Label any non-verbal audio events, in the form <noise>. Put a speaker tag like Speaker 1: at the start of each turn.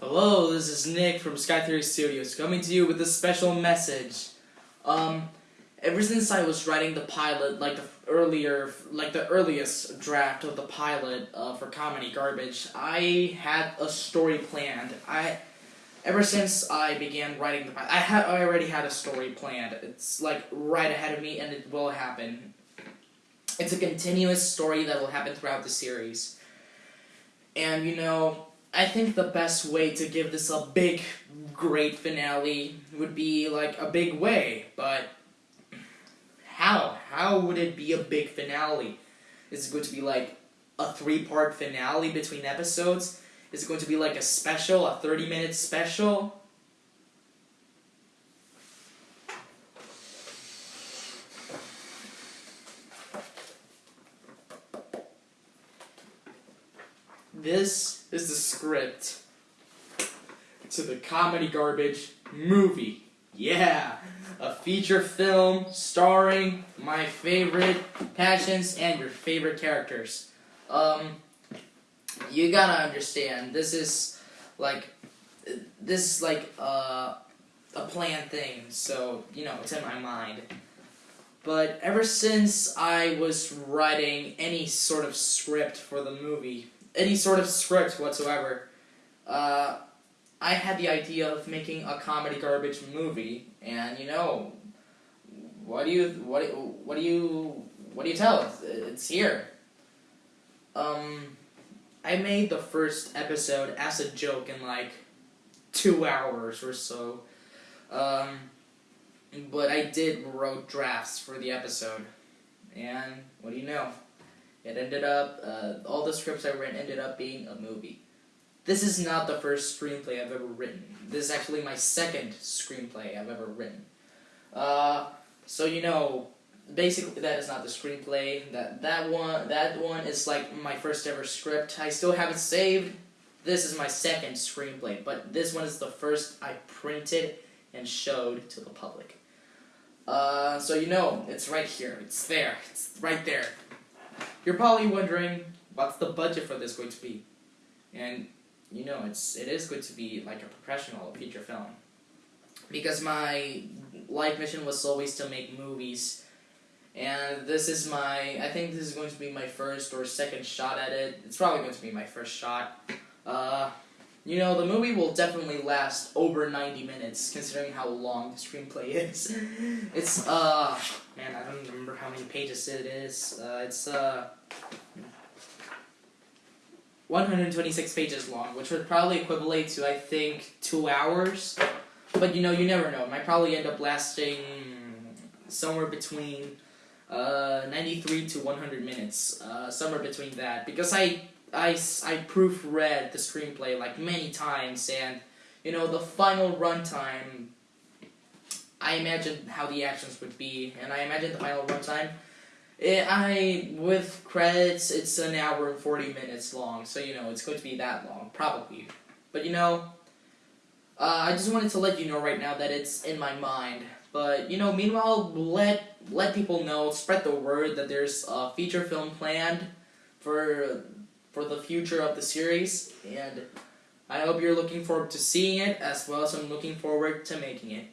Speaker 1: Hello, this is Nick from Sky Theory Studios coming to you with a special message. Um, ever since I was writing the pilot, like the earlier, like the earliest draft of the pilot uh, for Comedy Garbage, I had a story planned. I, ever since I began writing the pilot, I had I already had a story planned. It's like right ahead of me, and it will happen. It's a continuous story that will happen throughout the series. And you know, I think the best way to give this a big, great finale would be like a big way, but how? How would it be a big finale? Is it going to be like a three part finale between episodes? Is it going to be like a special, a 30 minute special? This is the script to the comedy garbage movie. Yeah, a feature film starring my favorite passions and your favorite characters. Um, you gotta understand, this is like, this is like uh, a planned thing, so, you know, it's in my mind. But ever since I was writing any sort of script for the movie, any sort of script whatsoever, uh, I had the idea of making a comedy garbage movie, and you know, what do you what what do you what do you tell? It's, it's here. Um, I made the first episode as a joke in like two hours or so. Um, but I did wrote drafts for the episode, and what do you know? It ended up, uh, all the scripts I read ended up being a movie. This is not the first screenplay I've ever written. This is actually my second screenplay I've ever written. Uh, so you know, basically that is not the screenplay. That that one that one is like my first ever script. I still have it saved. This is my second screenplay, but this one is the first I printed and showed to the public. Uh, so you know, it's right here. It's there. It's right there. You're probably wondering what's the budget for this going to be, and you know it's it is going to be like a professional feature film, because my life mission was always to make movies, and this is my I think this is going to be my first or second shot at it. It's probably going to be my first shot. Uh, you know, the movie will definitely last over 90 minutes, considering how long the screenplay is. <laughs> it's, uh, man, I don't remember how many pages it is. Uh, it's, uh, 126 pages long, which would probably equivalent to, I think, two hours. But, you know, you never know. It might probably end up lasting somewhere between, uh, 93 to 100 minutes. Uh, somewhere between that. Because I I, I proofread the screenplay like many times, and you know the final runtime. I imagined how the actions would be, and I imagined the final runtime. It, I with credits, it's an hour and forty minutes long, so you know it's going to be that long, probably. But you know, uh, I just wanted to let you know right now that it's in my mind. But you know, meanwhile, let let people know, spread the word that there's a feature film planned for for the future of the series, and I hope you're looking forward to seeing it as well as I'm looking forward to making it.